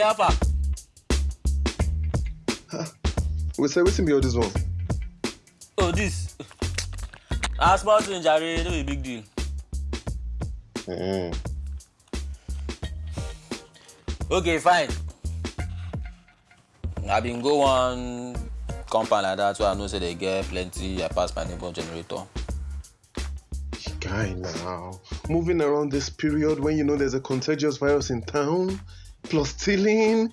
How far? We say wetin be all this one? Oh, this. Ah, small thing, Jare, no be big deal. Mm. Okay, fine. I been go one compound like that where I know say they get plenty. I pass my neighbor generator. Guy now. Moving around this period when you know there's a contagious virus in town, plus stealing.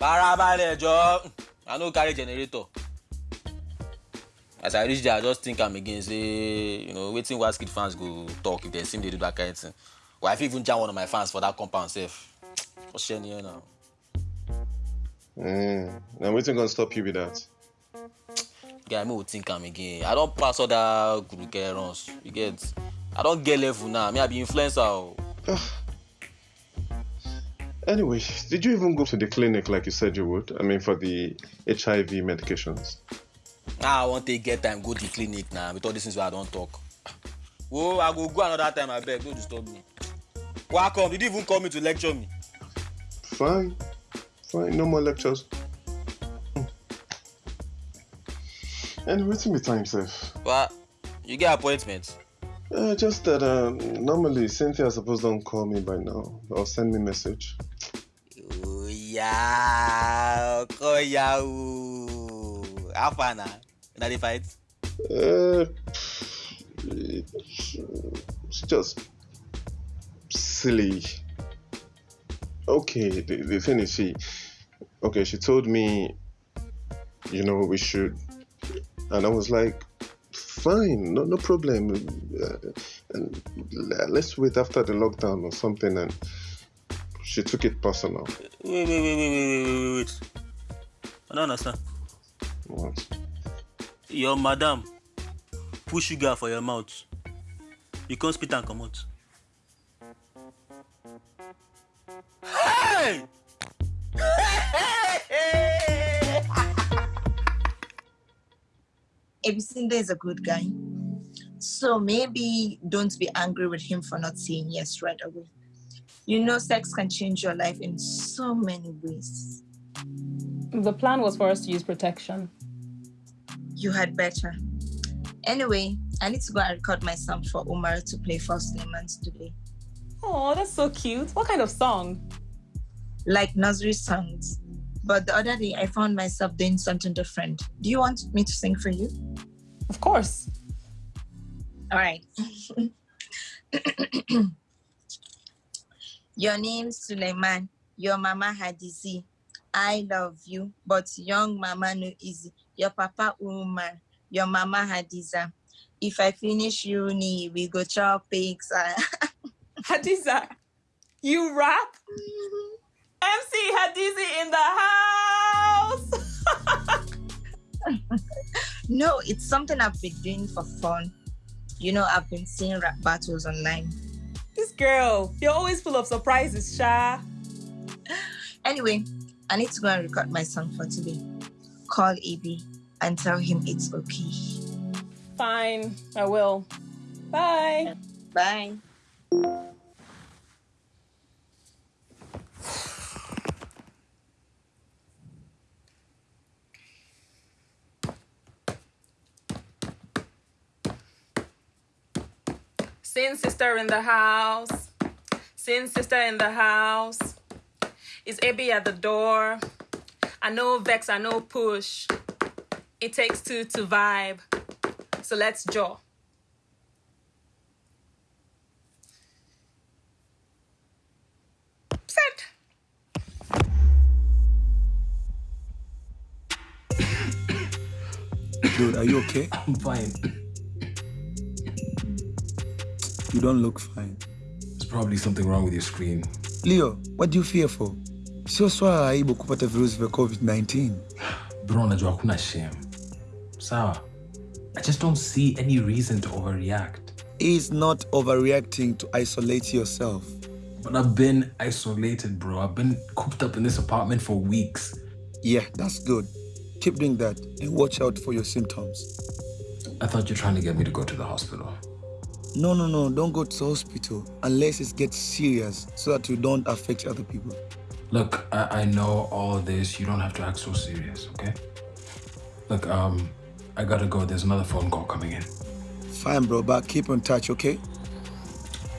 Farabalẹ̀ jọ. I no carry generator. As I reach there, I just think am again say, you know, wetin Wizkid fans go talk if dem see me dey do that kind thing. Or I fit even jam one of my fans for that compound sef. Share here now. Mm. Now wetin gonna stop you with that? Guy, me go think am again. I don pass all that guruke runs. You get? I don get level now. Me, I be influencer o. Anyway, did you even go to the clinic like you said you would? I mean, for the HIV medications. Now I wan take get time go the clinic na with all these things wey I don talk. Oh, I go go another time abeg, no disturb me. Welcome, did you even call me to lecture me? Fine, fine, no more lectures. Hmm. Anyway, wetin be time sef? Wa, you get appointment? Uh, just that um, normally Cynthia suppose don't call me by now or send me message. Oya, okoya o. How far na? Una dey fight? Uh, it's, it's just silly. Okay, the, the thing is, she, okay, she told me, you know, we should, and I was like, fine, no, no problem. Uh, and let's wait after the lockdown or something. And she took it personal. Wait, wait, wait, wait, wait, wait, wait, wait. I don't understand. What? Your madam put sugar for your mouth. You come spit am comot. Hey! Ebisinda is a good guy. So maybe don't be angry with him for not saying yes right away. You know, sex can change your life in so many ways. The plan was for us to use protection. You had better. Anyway, I need to go and record my song for Omar to play for Suleimans today. Oh, that's so cute. What kind of song? Like nursery songs. But the other day I found myself doing something different. Do you want me to sing for you? Of course. All right. Your name Suleiman. Your mama Hadizi. I love you, but young mama no easy. Your papa Umar. Your mama Hadiza. If I finish uni, we go chop pigs. Hadiza, you rap? Mm-hmm. MC Hadizi in the house. no, it's something I've been doing for fun. You know, I've been seeing rap battles online. this girl, you're always full of surprises, Sha. Anyway, I need to go and record my song for today. Call AB and tell him it's okay. Fine, I will. Bye. Bye. Sin sister in the house. Sin sister in the house. Is Abby at the door? I know vex, I know push. It takes two to vibe. So let's jaw. Set. Dude, are you okay? I'm fine. You don't look fine. There's probably something wrong with your screen. Leo, what do you fear for? Sio swala aibu kupata virusi vya COVID-19. Bro, najua hakuna shame. Sawa. I just don't see any reason to overreact. It's not overreacting to isolate yourself. But I've been isolated, bro. I've been cooped up in this apartment for weeks. Yeah, that's good. Keep doing that and watch out for your symptoms. I thought you're trying to get me to go to the hospital. No, no, no, don't go to the hospital unless it gets serious so that you don't affect other people. Look, I, I know all this. You don't have to act so serious, okay? Look, um, I gotta go. There's another phone call coming in. Fine, bro, but keep in touch, okay?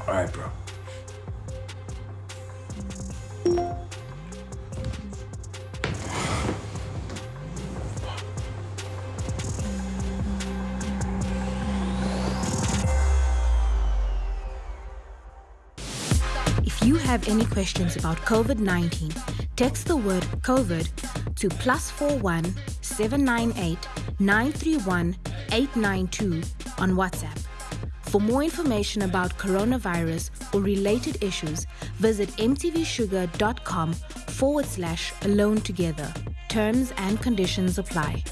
All right, bro. If you have any questions about COVID 19, text the word COVID to plus 41 798 931 892 on WhatsApp. For more information about coronavirus or related issues, visit mtvshuga.com forward slash alone together. Terms and conditions apply.